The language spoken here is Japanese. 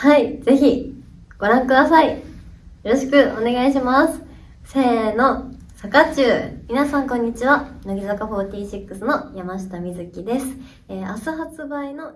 はい、ぜひご覧ください。よろしくお願いします。せーの、坂中。皆さんこんにちは。乃木坂46の山下美月です。えー明日発売の